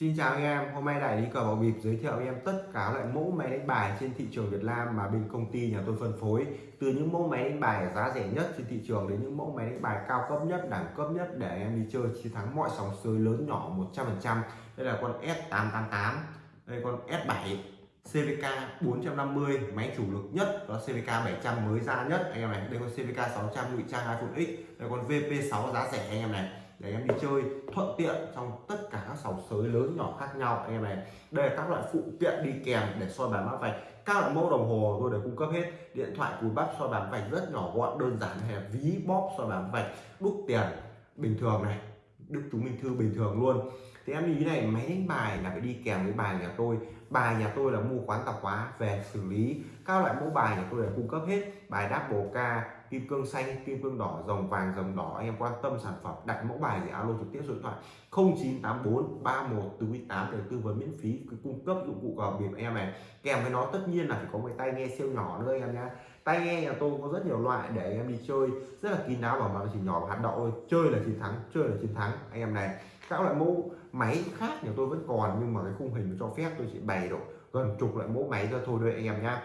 Xin chào anh em, hôm nay đại lý cờ bạc bịp giới thiệu anh em tất cả loại mẫu máy đánh bài trên thị trường Việt Nam mà bên công ty nhà tôi phân phối. Từ những mẫu máy đánh bài giá rẻ nhất trên thị trường đến những mẫu máy đánh bài cao cấp nhất, đẳng cấp nhất để em đi chơi chiến thắng mọi sóng sới lớn nhỏ 100%. Đây là con S888, đây con S7 CVK 450 máy chủ lực nhất đó CVK 700 mới ra nhất. Anh em này đây con CVK 600 ngụy trang iPhone X đây con VP6 giá rẻ anh em này để em đi chơi thuận tiện trong tất cả các sòng sới lớn nhỏ khác nhau. Anh em này, đây là các loại phụ kiện đi kèm để soi bàn mã vạch. Các loại mẫu đồng hồ tôi đều cung cấp hết. Điện thoại, cùi bắp, soi bàn vạch rất nhỏ gọn, đơn giản hay ví, bóp, soi bàn vạch, đúc tiền. Bình thường này đức chúng minh thư bình thường luôn. Thì em lưu ý này, máy đánh bài là phải đi kèm với bài nhà tôi. Bài nhà tôi là mua quán tạp hóa về xử lý. Các loại mẫu bài nhà tôi đều cung cấp hết. Bài đáp bồ ca kim cương xanh, kim cương đỏ, dòng vàng, dòng đỏ. Anh em quan tâm sản phẩm, đặt mẫu bài thì alo trực tiếp số điện thoại 0984 31 48 để tư vấn miễn phí cung cấp dụng cụ cờ bịp em này. Kèm với nó tất nhiên là phải có cái tai nghe siêu nhỏ nữa anh em nhé tai nghe nhà tôi có rất nhiều loại để anh em đi chơi, rất là kín đáo và mà chỉ nhỏ hạt đậu thôi. Chơi là chiến thắng, chơi là chiến thắng, anh em này. Các loại mẫu máy khác nhà tôi vẫn còn, nhưng mà cái khung hình cho phép tôi chỉ bày độ gần chục loại mẫu máy ra thôi đây anh em nhá.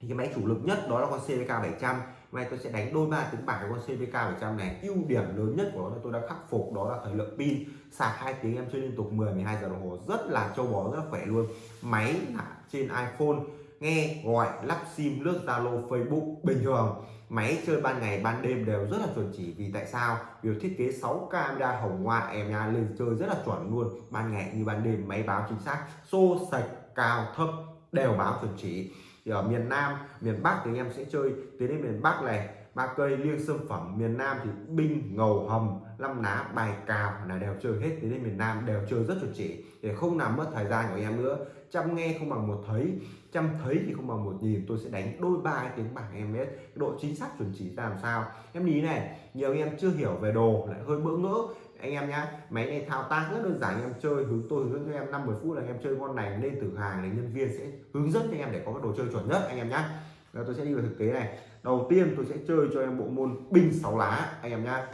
Thì cái máy chủ lực nhất đó là con CVK 700 nay tôi sẽ đánh đôi ba tiếng bài con CVK 100 này. Ưu điểm lớn nhất của nó là tôi đã khắc phục, đó là thời lượng pin. Sạc hai tiếng em chơi liên tục 10 12 giờ đồng hồ. Rất là trâu bò, rất là khỏe luôn. Máy là trên iPhone. Nghe gọi lắp sim, lướt Zalo, Facebook, bình thường. Máy chơi ban ngày, ban đêm đều rất là chuẩn chỉ. Vì tại sao? Vì thiết kế 6 camera hồng ngoại em nha, lên chơi rất là chuẩn luôn. Ban ngày như ban đêm, máy báo chính xác. Xô sạch, cao, thấp, đều báo chuẩn chỉ thì ở miền Nam, miền Bắc thì anh em sẽ chơi. Tới đến miền Bắc này, ba cây liêng sâm phẩm. Miền Nam thì binh, ngầu hầm năm ná bài, cào là đều chơi hết. Tiến đến miền Nam đều chơi rất chuẩn chỉ. Để không làm mất thời gian của anh em nữa. Chăm nghe không bằng một thấy, chăm thấy thì không bằng một nhìn. Tôi sẽ đánh đôi ba tiếng bảng, em biết. Độ chính xác chuẩn chỉ ra làm sao. Em lý này, nhiều anh em chưa hiểu về đồ, lại hơi bỡ ngỡ anh em nhá, máy này thao tác rất đơn giản, anh em chơi hướng tôi hướng cho em 50 phút là anh em chơi con này lên từ hàng để nhân viên sẽ hướng dẫn cho anh em để có cái đồ chơi chuẩn nhất, anh em nhá. Rồi tôi sẽ đi vào thực tế này. Đầu tiên tôi sẽ chơi cho em bộ môn binh sáu lá, anh em nhá.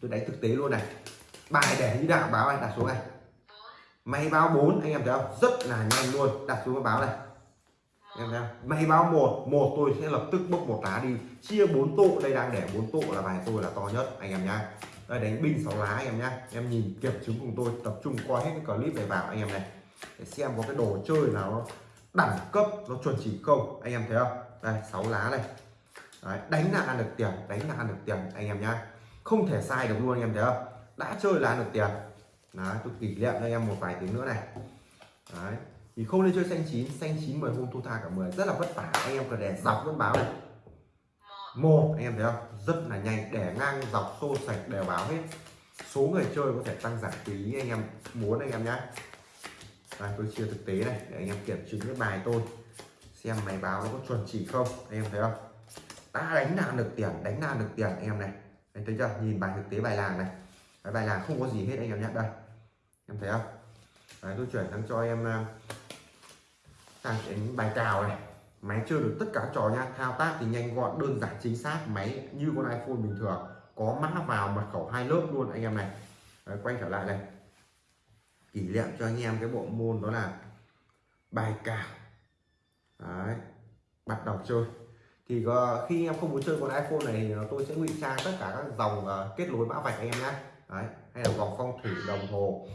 Tôi đánh thực tế luôn này. Bài để như đạo, báo anh, đặt xuống này. Máy báo 4 anh em thấy không? Rất là nhanh luôn, đặt xuống cái báo này. Em thấy không? Máy báo một một tôi sẽ lập tức bốc một lá đi. Chia bốn tụ, đây đang để bốn tụ là bài tôi là to nhất, anh em nhá đây đánh binh sáu lá anh em nhá. Em nhìn kiểm chứng cùng tôi tập trung coi hết cái clip này vào anh em này. Để xem có cái đồ chơi nào nó đẳng cấp nó chuẩn chỉ không anh em thấy không? Đây sáu lá này. Đấy, đánh là ăn được tiền đánh là ăn được tiền anh em nhá. Không thể sai được luôn anh em thấy không? Đã chơi là ăn được tiền. Đấy, tôi kỷ niệm cho em một vài tiếng nữa này. Đấy. thì không nên chơi xanh chín xanh chín mười hôm thu tha cả 10 rất là vất vả anh em cần để dọc vẫn báo này một anh em thấy không? Rất là nhanh để ngang dọc xô sạch đều báo hết. Số người chơi có thể tăng giảm tùy ý anh em muốn anh em nhé đây, tôi chia thực tế này để anh em kiểm chứng cái bài tôi. Xem máy báo nó có chuẩn chỉ không anh em thấy không? Đã đánh là được tiền đánh là được tiền anh em này. Anh thấy chưa? Nhìn bài thực tế bài làng này. Cái bài làng không có gì hết anh em nhé đây em thấy không? Đấy, tôi chuyển sang cho em ờ, sang đến bài cào này máy chơi được tất cả trò nha. Thao tác thì nhanh gọn đơn giản chính xác. Máy như con iPhone bình thường. Có mã vào mật khẩu hai lớp luôn anh em này. Đấy, quay trở lại này. Kỷ niệm cho anh em cái bộ môn đó là bài cào. Đấy, bắt đầu chơi. Thì uh, khi em không muốn chơi con iPhone này thì tôi sẽ ngụy trang tất cả các dòng uh, kết nối mã vạch anh em nhé Đấy, hay là vòng phong thủy đồng hồ.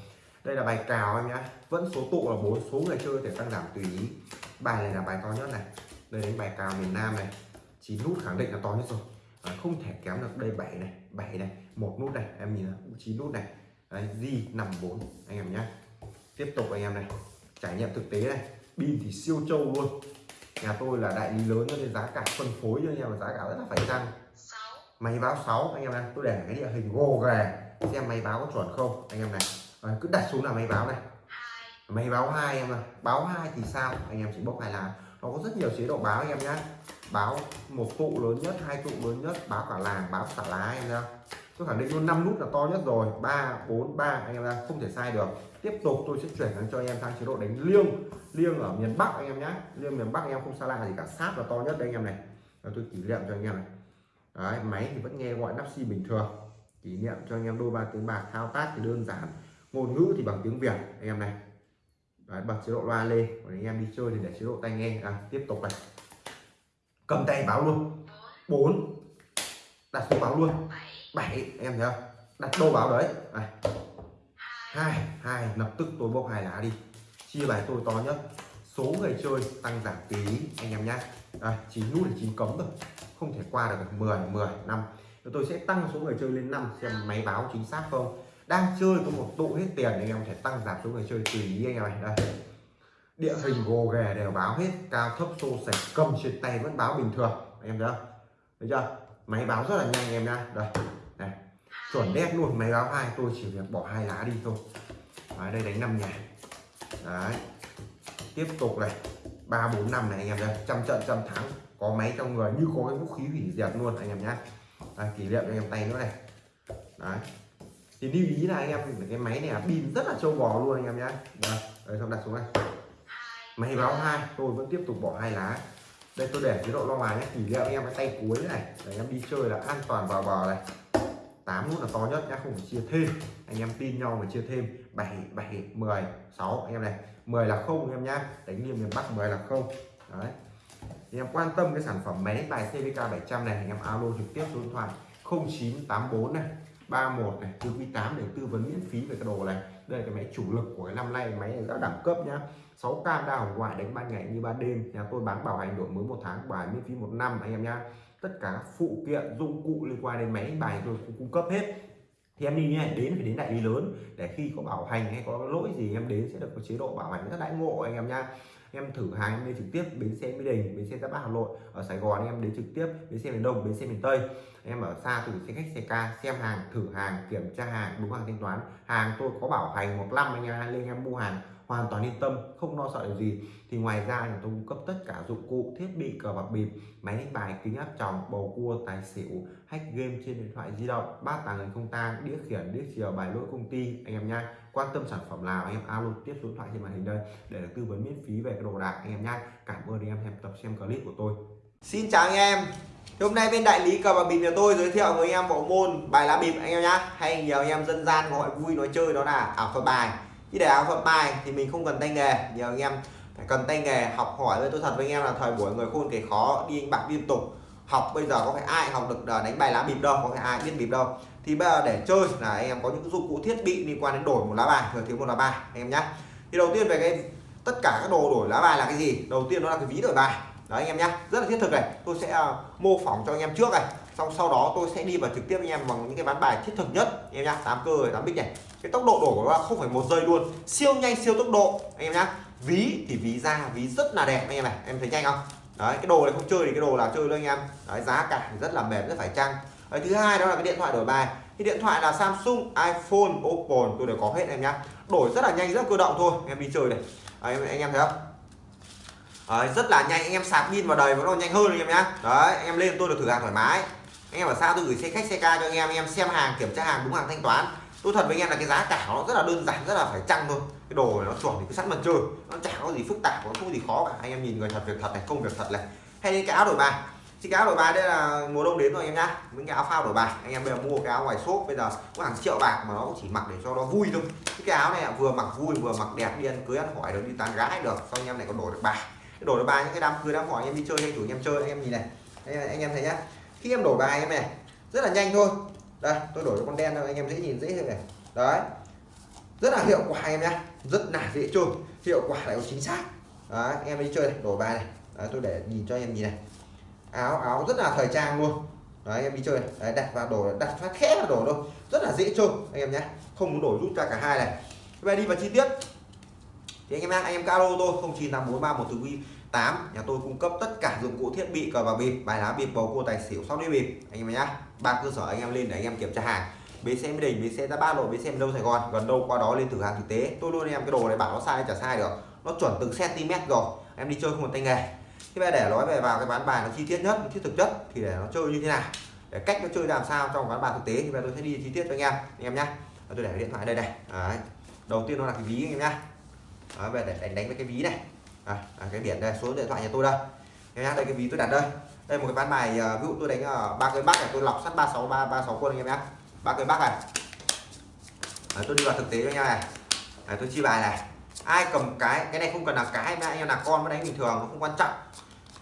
Đây là bài cào anh nhé vẫn số tụ là bốn số người chơi thể tăng giảm tùy ý bài này là bài to nhất này. Đây đánh bài cào miền Nam này. Chín nút khẳng định là to nhất rồi. À, không thể kém được đây bảy này bảy này một nút này. Em nhìn chín nút này. Đấy di nằm bốn anh em nhé tiếp tục anh em này. Trải nghiệm thực tế này. Pin thì siêu trâu luôn. Nhà tôi là đại lý lớn nên giá cả phân phối cho anh em là giá cả rất là phải chăng? Máy báo 6 anh em này tôi để cái địa hình gồ ghề. Xem máy báo có chuẩn không anh em này. À, cứ đặt xuống là máy báo này máy báo hai em ạ báo hai thì sao? Anh em chỉ bốc hai lá. Nó có rất nhiều chế độ báo anh em nhé báo một tụ lớn nhất hai tụ lớn nhất báo cả làng báo cả lá em nhá. Tôi khẳng định luôn năm nút là to nhất rồi. Ba bốn ba anh em ra không thể sai được. Tiếp tục tôi sẽ chuyển sang cho anh em sang chế độ đánh liêng. Liêng ở miền bắc anh em nhé liêng miền bắc anh em không xa lạ gì cả. Sát là to nhất đây anh em này. Rồi tôi kỷ niệm cho anh em này. Đấy, máy thì vẫn nghe gọi nắp xi bình thường. Kỷ niệm cho anh em đôi ba tiếng bạc thao tác thì đơn giản. Ngôn ngữ thì bằng tiếng việt anh em này. Đấy, bật chế độ loa lên còn anh em đi chơi thì để chế độ tai nghe. À, tiếp tục này. Cầm tay báo luôn. 4 đặt số báo luôn. 7 em thấy không? Đặt đô báo đấy. Này. Hai hai lập tức tôi bốc hai lá đi. Chia bài tôi to nhất. Số người chơi tăng giảm tí anh em nhá. À, chín nút là chín cấm rồi. Không thể qua được 10 10 năm. Tôi sẽ tăng số người chơi lên 5 xem máy báo chính xác không đang chơi có một tụ hết tiền anh em có thể tăng giảm số người chơi tùy ý anh em này đây. Địa hình gồ ghề đều báo hết cao thấp xô sạch cầm trên tay vẫn báo bình thường. Anh em thấy không? Thấy chưa? Máy báo rất là nhanh anh em nha đây. Này chuẩn đét luôn máy báo hai tôi chỉ việc bỏ hai lá đi thôi. Ở đây đánh năm nhà. Đấy. Tiếp tục này. Ba bốn năm này anh em đây trăm trận trăm thắng. Có máy trong người như có cái vũ khí hủy diệt luôn anh em nhá. Đây, kỷ niệm anh em tay nữa này. Đấy thì lưu ý là anh em cái máy này pin rất là trâu bò luôn anh em nhé vâng, đây, xong đặt xuống này máy báo hai tôi vẫn tiếp tục bỏ hai lá. Đây tôi để chế độ lo ngoài nhé. Kỷ niệm anh em cái tay cuối này để em đi chơi là an toàn vào bờ này. 8 nút là to nhất nhá không phải chia thêm. Anh em tin nhau mà chia thêm. 7 7 10 6 anh em này 10 là không anh em nhá. Đánh liêm miền Bắc 10 là không. Đấy. Anh em quan tâm cái sản phẩm máy bài CVK 700 này anh em alo trực tiếp số điện thoại 0984 này. 31 này tư quý 8 để tư vấn miễn phí về cái đồ này. Đây là cái máy chủ lực của cái năm nay, máy này rất đẳng cấp nhá. 6 cam đa hồng ngoại đánh ban ngày như ban đêm nhà tôi bán bảo hành đổi mới một tháng bài miễn phí một năm, anh em nhá. Tất cả phụ kiện, dụng cụ liên quan đến máy, bài tôi cũng cung cấp hết. Thì em đi nhé đến phải đến đại lý lớn để khi có bảo hành hay có lỗi gì em đến sẽ được có chế độ bảo hành rất đãi ngộ, anh em nha em thử hàng, em đi trực tiếp bến xe mỹ đình, bến xe giáp bát hà nội. Ở sài gòn em đến trực tiếp bến xe miền đông, bến xe miền tây em ở xa từ xe khách xe ca, xem hàng, thử hàng, kiểm tra hàng, đúng hàng thanh toán. Hàng tôi có bảo hành một năm anh em, lên em mua hàng, hoàn toàn yên tâm, không lo sợ điều gì. Thì ngoài ra nhà tôi cung cấp tất cả dụng cụ, thiết bị, cờ bạc bịp, máy đánh bài, kính áp tròng, bầu cua, tài xỉu, hack game trên điện thoại di động bát tàng hình không tang, đĩa khiển, đĩa chiều, bài lỗi công ty, anh em nha quan tâm sản phẩm nào anh em alo tiếp số điện thoại trên màn hình đây để được tư vấn miễn phí về cái đồ đạc anh em nha cảm ơn anh em xem tập, xem clip của tôi. Xin chào anh em hôm nay bên đại lý cờ bạc bịp nhà tôi giới thiệu với anh em bộ môn bài lá bịp anh em nhá. Hay nhiều anh em dân gian gọi vui nói chơi đó là ảo thuật bài. Khi để ảo thuật bài thì mình không cần tay nghề. Nhiều anh em phải cần tay nghề, học hỏi. Với tôi thật với anh em là thời buổi người khôn kể khó, đi anh bạc liên tục. Học bây giờ có phải ai học được ờ, đánh bài lá bịp đâu, có phải ai biết bịp đâu. Thì bây giờ để chơi là anh em có những dụng cụ thiết bị liên quan đến đổi một lá bài, thừa thiếu một lá bài, anh em nhé thì đầu tiên về cái, tất cả các đồ đổi lá bài là cái gì? Đầu tiên đó là cái ví đổi bài đấy anh em nhé rất là thiết thực này. Tôi sẽ uh, mô phỏng cho anh em trước này. Xong sau đó tôi sẽ đi vào trực tiếp anh em bằng những cái ván bài thiết thực nhất. Anh em nhá tám cơ tám bích này. Cái tốc độ đổi của nó không phải một giây luôn. Siêu nhanh siêu tốc độ. Anh em nhá. Ví thì ví ra ví rất là đẹp anh em này. Em thấy nhanh không? Đấy cái đồ này không chơi thì cái đồ nào chơi luôn anh em. Đấy giá cả rất là mềm rất phải chăng. Đấy, thứ hai đó là cái điện thoại đổi bài. Cái điện thoại là Samsung iPhone Oppo tôi đều có hết em nhá. Đổi rất là nhanh rất cơ động thôi. Em đi chơi này. Đấy, anh em thấy không? Đấy, rất là nhanh anh em sạc pin vào đầy vẫn còn nhanh hơn anh em nhá. Đấy anh em lên tôi được thử hàng thoải mái. Anh em ở sao tôi gửi xe khách xe ca cho anh em anh em xem hàng kiểm tra hàng đúng hàng thanh toán. Tôi thật với anh em là cái giá cả nó rất là đơn giản rất là phải chăng thôi. Cái đồ này nó chuẩn thì cứ sẵn mặt chơi. Nó chẳng có gì phức tạp nó không có gì khó cả. Anh em nhìn người thật việc thật này công việc thật này. Hay đến cái áo đổi bài. Chiếc cái áo đổi bài đây là mùa đông đến rồi anh em nhá. Những cái áo phao đổi bài. Anh em bây giờ mua cái áo ngoài shop bây giờ có hàng triệu bạc mà nó cũng chỉ mặc để cho nó vui thôi. Cái áo này vừa mặc vui vừa mặc đẹp đi ăn cưới ăn hỏi được đi tán gái được. Xong anh em lại còn đổi được bài đổi được bài những cái đám cưới đám hỏi anh em đi chơi anh chủ anh em chơi anh em nhìn này. Anh, anh em thấy nhá. Khi em đổi bài em này rất là nhanh thôi. Đây tôi đổi con đen thôi anh em dễ nhìn dễ hơn này. Đấy. Rất là hiệu quả em nhá, rất là dễ chơi. Hiệu quả lại chính xác. Đấy anh em đi chơi này đổi bài này. Đấy, tôi để nhìn cho anh em nhìn này. Áo áo rất là thời trang luôn. Đấy anh em đi chơi này. Đấy, đặt vào đổ đặt phát khẽ vào đổ thôi. Rất là dễ chơi anh em nhé không muốn đổi rút ra cả hai này. Bây đi vào chi tiết thì anh em anh em calo tôi, không chín tám bốn ba một từ quy 8 nhà tôi cung cấp tất cả dụng cụ thiết bị cờ bạc bịp, bài lá bịp, bầu cua, tài xỉu, sóc đĩa bịp. Anh em nhé ba cơ sở anh em lên để anh em kiểm tra hàng. Bến xe mỹ đình, bến xe ra ba lộ, bến xe đâu sài gòn. Gần đâu, qua đó lên thử hàng thực tế. Tôi luôn em cái đồ này bảo nó sai, chả sai được. Nó chuẩn từng cm rồi. Em đi chơi không một tay nghề. Thế bây để nói về vào cái bán bài nó chi tiết nhất thiết thực chất thì để nó chơi như thế nào? Để cách nó chơi làm sao trong bán bài thực tế. Thì bây tôi sẽ đi chi tiết cho anh em. Anh em nhá, tôi để điện thoại đây này. Đấy. đầu tiên nó là cái ví anh em nhá. Đấy, về để đánh đánh với cái ví này. À, à, cái biển đây số điện thoại nhà tôi đây. Em nhá đây cái ví tôi đặt đây. Đây một cái ván bài à, ví dụ tôi đánh ở ba cây bắc này tôi lọc sắt ba sáu ba ba sáu quân anh em nhá. Ba cây bắc này. À, tôi đi vào thực tế cho nha này. À, tôi chi bài này. Ai cầm cái cái này không cần là cái mà anh em là con mới đánh bình thường nó không quan trọng.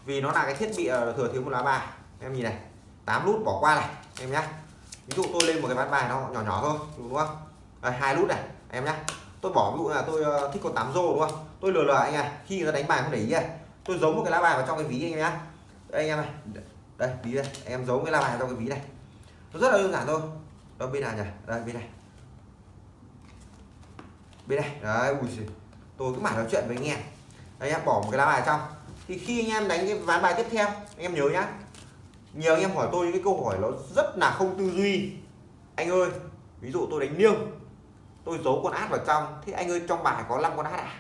Vì nó là cái thiết bị à, thừa thiếu một lá bài. Em nhìn này 8 nút bỏ qua này em nhá. Ví dụ tôi lên một cái ván bài nó nhỏ nhỏ thôi đúng không? Đây, hai nút này em nhá tôi bỏ ví dụ là tôi ờ, thích con tám rô, đúng không? Tôi lừa lừa anh này, khi người ta đánh bài không để ý này. Tôi giấu một cái lá bài vào trong cái ví anh em nhá. Đây, anh em này. Đây, ví đây. Anh em giấu cái lá bài vào trong cái ví này. Nó rất là đơn giản thôi. Đâu bên nào nhỉ? Đây, bên này. Bên này. Đấy, ui giời. tôi cứ mãi nói chuyện với anh em. Anh em bỏ một cái lá bài trong. Thì khi anh em đánh cái ván bài tiếp theo, anh em nhớ nhá. Nhiều anh em hỏi tôi những cái câu hỏi nó rất là không tư duy. Anh ơi, ví dụ tôi đánh liêng tôi giấu con át vào trong. Thế anh ơi, trong bài có 5 con át à?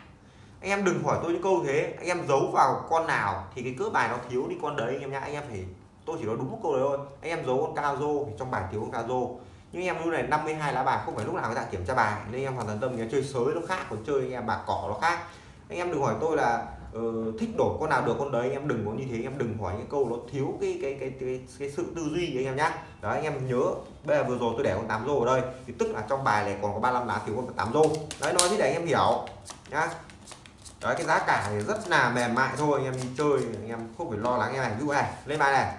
Anh em đừng hỏi tôi những câu thế. Anh em giấu vào con nào thì cái cỡ bài nó thiếu đi con đấy, anh em nhá. Anh em phải, tôi chỉ nói đúng một câu đấy thôi. Anh em giấu con cao rô thì trong bài thiếu con cao rô. Nhưng em lúc này 52 lá bài không phải lúc nào người ta kiểm tra bài. Nên em hoàn toàn tâm nhé chơi sới nó khác, còn chơi anh em bạc cỏ nó khác. Anh em đừng hỏi tôi là uh, thích đổi con nào được con đấy anh em đừng có như thế anh em đừng hỏi những câu nó thiếu cái cái cái cái, cái sự tư duy anh em nhá đó anh em nhớ bây giờ vừa rồi tôi để con tám rô ở đây thì tức là trong bài này còn có 35 lá thiếu con tám rô đấy nói thế để anh em hiểu nhá đấy cái giá cả thì rất là mềm mại thôi anh em đi chơi anh em không phải lo lắng em này ví dụ này lên bài này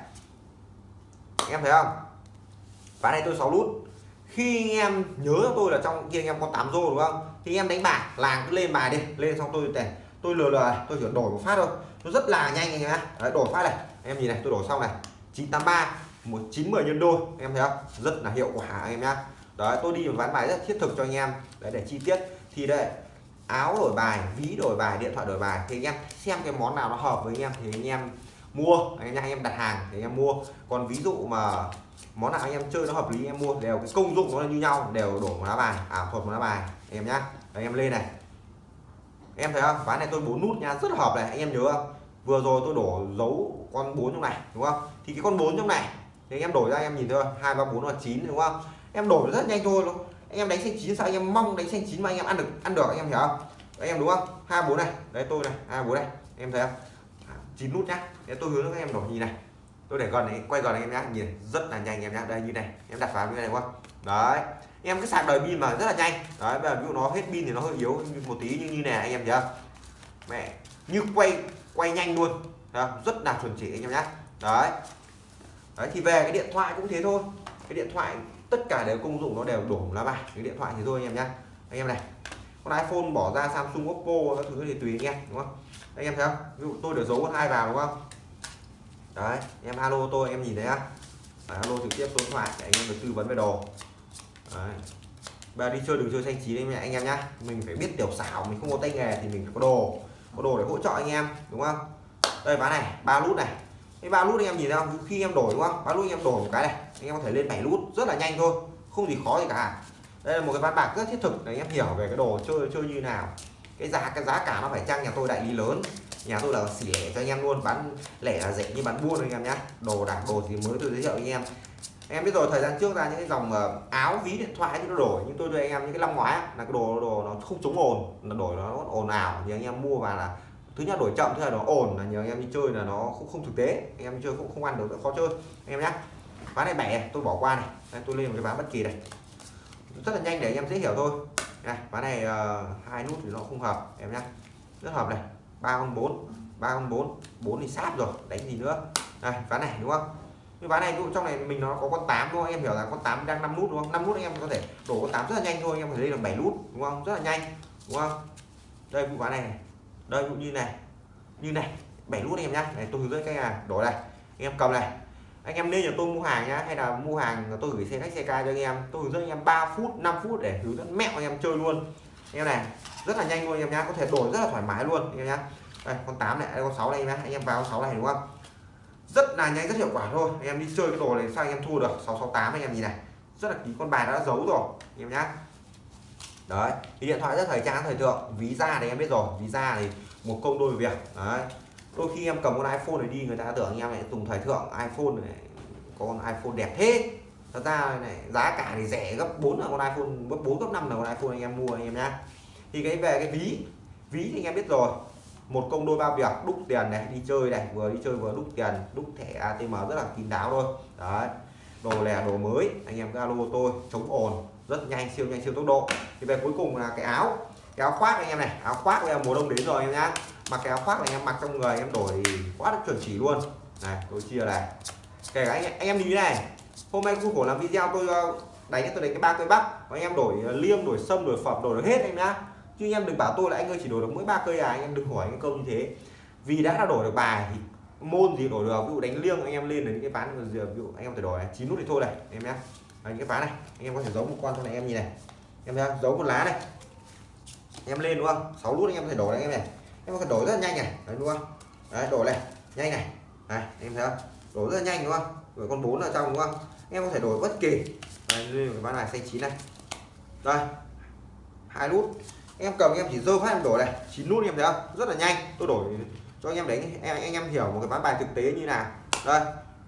anh em thấy không ván này tôi 6 nút khi anh em nhớ cho tôi là trong kia anh em có 8 rô đúng không thì anh em đánh bạc làng cứ lên bài đi lên xong tôi để tôi lừa lừa này tôi chỉ đổi một phát thôi. Nó rất là nhanh anh em đấy, đổi phát này. Em nhìn này tôi đổi xong này. 983 một chín mười nhân đôi. Em thấy không? Rất là hiệu quả anh em nhá. Đấy tôi đi một ván bài rất thiết thực cho anh em. Đấy để chi tiết. Thì đây áo đổi bài ví đổi bài điện thoại đổi bài. Thì anh em xem cái món nào nó hợp với anh em thì anh em mua. Anh em anh em đặt hàng thì anh em mua. Còn ví dụ mà món nào anh em chơi nó hợp lý em mua. Đều cái công dụng nó là như nhau đều đổ một lá bài. À, Ảo thuật một lá bài. Em nhá. Anh em lên này em thấy không? Ván này tôi bốn nút nha, rất hợp này, anh em nhớ không? Vừa rồi tôi đổ dấu con bốn trong này, đúng không? Thì cái con bốn trong này, thì anh em đổi ra, em nhìn thôi hai, ba, bốn là chín, đúng không? Em đổi rất nhanh thôi luôn anh em đánh xanh chín sao? Anh em mong đánh xanh chín mà anh em ăn được ăn được, anh em hiểu không? Anh em đúng không? Hai, bốn này, đấy, tôi này, hai, bốn này, em thấy không? À, chín nút nhá. Để tôi hướng các em đổi, nhìn này. Tôi để gần này, quay gần này em nhá, nhìn rất là nhanh em nhá. Đây, như này, em đặt vào như này, đúng không? Đấy em cái sạc đời pin mà rất là nhanh. Đấy và ví dụ nó hết pin thì nó hơi yếu một tí như như này anh em thấy không mẹ như quay quay nhanh luôn. Đó, rất là chuẩn chỉ anh em nhé đấy. Đấy thì về cái điện thoại cũng thế thôi. Cái điện thoại tất cả đều công dụng nó đều đổ lá bài cái điện thoại thì thôi anh em nhé anh em này con iPhone bỏ ra Samsung Oppo các thứ thì tùy anh em đúng không? Anh em thấy không? Ví dụ tôi để giấu con hai vào đúng không? Đấy em alo tôi em nhìn thấy á alo trực tiếp số điện thoại để anh em được tư vấn về đồ đấy. và đi chơi đừng chơi xanh chín anh em nhá. Mình phải biết tiểu xảo, mình không có tay nghề thì mình phải có đồ. Có đồ để hỗ trợ anh em, đúng không? Đây ván này, ba nút này. Cái ba nút anh em nhìn thấy không? Khi em đổi, đúng không? Ba nút anh em đổi một cái này, anh em có thể lên bảy nút rất là nhanh thôi. Không gì khó gì cả. Đây là một cái ván bạc rất thiết thực để anh em hiểu về cái đồ chơi chơi như nào. Cái giá cái giá cả nó phải chăng nhà tôi đại lý lớn. Nhà tôi là xỉ lẻ cho anh em luôn, bán lẻ là rẻ như bán buôn anh em nhé đồ đạc, đồ gì mới tôi giới thiệu anh em em biết rồi thời gian trước ra những cái dòng ờ, áo ví điện thoại thì nó đổi nhưng tôi đưa anh em những cái năm ngoái là cái đồ đồ nó không chống ồn là đổi nó ồn ào thì anh em mua vào là thứ nhất đổi chậm thứ hai nó ồn là nhiều anh em đi chơi là nó không không thực tế anh em đi chơi cũng không ăn được khó chơi. Anh em nhé ván này bẻ tôi bỏ qua này. Đây, tôi lên một cái ván bất kỳ này. Rất là nhanh để anh em dễ hiểu thôi. Này ván này uh, hai nút thì nó không hợp em nhé rất hợp này. Ba con bốn ba con bốn bốn thì sát rồi đánh gì nữa. Này ván này đúng không? Như ván này trong này mình nó có con 8 đúng không? Em hiểu là con 8 đang 5 nút đúng không? 5 nút anh em có thể đổ con 8 rất là nhanh thôi anh em có thể đây là 7 nút đúng không? Rất là nhanh đúng không? Đây vụ ván này, này. Đây cũng như này. Như này 7 nút anh em nhá. Này tôi hướng dẫn cách là đổ này anh em cầm này. Anh em nên cho tôi mua hàng nhá hay là mua hàng tôi gửi xe khách xe ca cho anh em. Tôi hướng dẫn anh em 3 phút 5 phút để hướng dẫn mẹo anh em chơi luôn. Anh em này rất là nhanh luôn anh em nhá có thể đổi rất là thoải mái luôn anh em nhá. Đây con 8 này đây con 6 này nhá. Anh em vào con 6 này đúng không? Rất là nhanh, rất hiệu quả thôi. Anh em đi chơi cái đồ này sao anh em thua được? 668 anh em nhìn này. Rất là ký con bài đã giấu rồi, anh em nhá. Đấy, thì điện thoại rất thời trang thời thượng. Ví da thì em biết rồi, ví da thì một công đôi việc. Đấy. Đôi khi em cầm con iPhone này đi, người ta tưởng anh em lại dùng thời thượng. iPhone này con iPhone đẹp thế. Thật ra này giá cả thì rẻ gấp 4 là con iPhone, gấp 4 gấp 5 là con iPhone anh em mua anh em nhá. Thì cái về cái ví ví thì anh em biết rồi một công đôi ba việc đúc tiền này đi chơi này vừa đi chơi vừa đúc tiền đúc thẻ ATM rất là kín đáo thôi. Đấy đồ lẻ đồ mới anh em alo tôi chống ồn rất nhanh siêu nhanh siêu tốc độ. Thì về cuối cùng là cái áo cái áo khoác anh em này áo khoác bây giờ mùa đông đến rồi anh em nhá. Mặc cái áo khoác này em mặc trong người em đổi quá được chuẩn chỉ luôn. Này tôi chia này. Kể cả anh, anh em như thế này hôm nay khu khổ làm video tôi ờ, đánh tôi đánh cái ba cây bắp và anh em đổi liêm liêng đổi sâm đổi phẩm đổi được hết em nhá chứ anh em đừng bảo tôi là anh ơi, chỉ đổi được mỗi ba cây à anh em đừng hỏi cái câu như thế. Vì đã là đổi được bài thì môn gì đổi được, ví dụ đánh liêng anh em lên đến cái ván ví dụ anh em phải đổi chín nút thì thôi này, em nhé những cái ván này, anh em có thể giấu một con cho này em nhìn này. Em thấy không? giấu một lá này. Em lên đúng không? Sáu nút anh em có thể đổi này em này. Em có thể đổi rất là nhanh này. Đấy, đúng không? Đấy, đổi này, nhanh này. Này em thấy không? Đổi rất là nhanh, đúng không? Rồi con bốn ở trong, đúng không? Em có thể đổi bất kỳ đây cái ván này, xanh chín này. Đây, hai nút em cầm em chỉ dơ phát em đổi này chín nút em thấy không? Rất là nhanh tôi đổi cho anh em đánh em anh em hiểu một cái ván bài thực tế như nào. Đây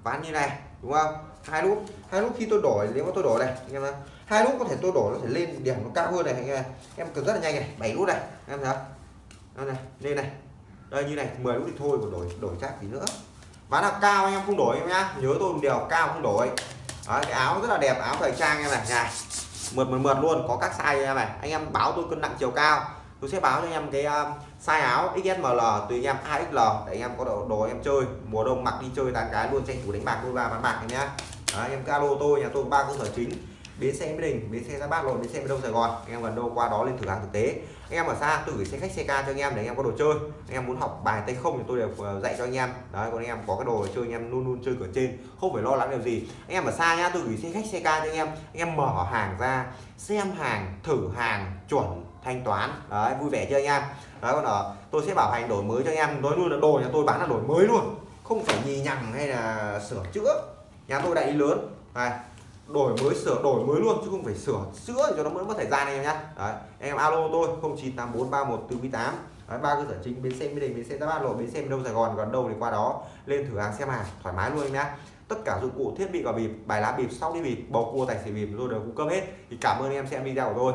ván như này đúng không? Hai nút hai nút khi tôi đổi nếu mà tôi đổi này anh em thấy hai nút có thể tôi đổi nó thể lên điểm nó cao hơn này anh em em cần rất là nhanh này bảy nút này em thấy không? Đây này lên này. Đây như này 10 nút thì thôi còn đổi đổi chắc gì nữa. Ván nào cao anh em không đổi em nhá nhớ tôi một điều cao không đổi. Đấy, cái áo rất là đẹp áo thời trang em này này mượt mượt mượt luôn có các size em này anh em báo tôi cân nặng chiều cao. Tôi sẽ báo cho anh em cái um, size áo XSML tùy anh em 2XL để anh em có đồ, đồ em chơi. Mùa đông mặc đi chơi tán cái luôn tranh thủ đánh bạc đôi ba bán bạc nhá. Đấy, anh em cái alo tôi nhà tôi ba cơ sở chính. Bến xe mỹ đình bến xe ra bát lộn bến xe miền đông sài gòn. Anh em gần đâu qua đó lên thử hàng thực tế anh em ở xa, tôi gửi xe khách, xe ca cho anh em để anh em có đồ chơi. Anh em muốn học bài tay không thì tôi đều ờ, dạy cho anh em. Đấy, còn anh em có cái đồ chơi, anh em luôn luôn chơi cửa trên, không phải lo lắng điều gì. Anh em ở xa nhá, tôi gửi xe khách, xe ca cho anh em. Anh em mở hàng ra, xem hàng, thử hàng, chuẩn, thanh toán. Đấy, vui vẻ chơi anh em? Đấy, còn ở, tôi sẽ bảo hành đổi mới cho anh em. Nói luôn là đồ nhà tôi bán là đổi mới luôn. Không phải nhì nhằng hay là sửa chữa. Nhà tôi đại lý lớn. Này đổi mới sửa, đổi mới luôn, chứ không phải sửa chữa cho nó mới mất thời gian anh em nhá. Đấy anh em alo tôi 098431 đấy, ba cơ sở chính, bến xe mỹ đình, bến xe giáp bát lộ, bến xe đông sài gòn còn đâu thì qua đó lên thử hàng xem hàng, thoải mái luôn anh nhá. Tất cả dụng cụ thiết bị và bịp, bài lá bịp sau đi bịp, bầu cua, tài xỉu bịp tôi đều cung cấp hết. Thì cảm ơn anh em xem video của tôi.